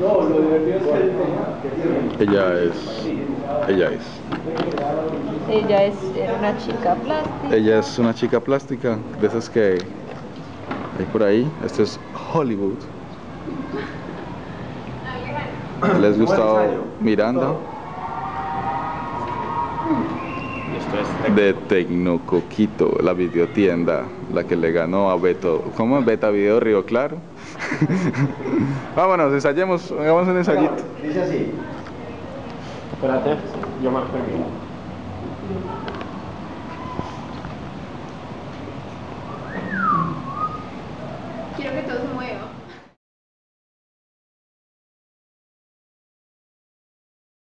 No, lo divertido es que Ella es. Ella es. Ella es era una chica plástica. Ella es una chica plástica, de esas que hay por ahí. Esto es Hollywood. ¿Les gustado Miranda? De Tecnocoquito, la videotienda, la que le ganó a Beto. ¿Cómo es Beta Video Río Claro? Vámonos, ensayemos, hagamos un ensayito. Dice así. Espérate, yo marco el mío. Quiero que todo se mueva.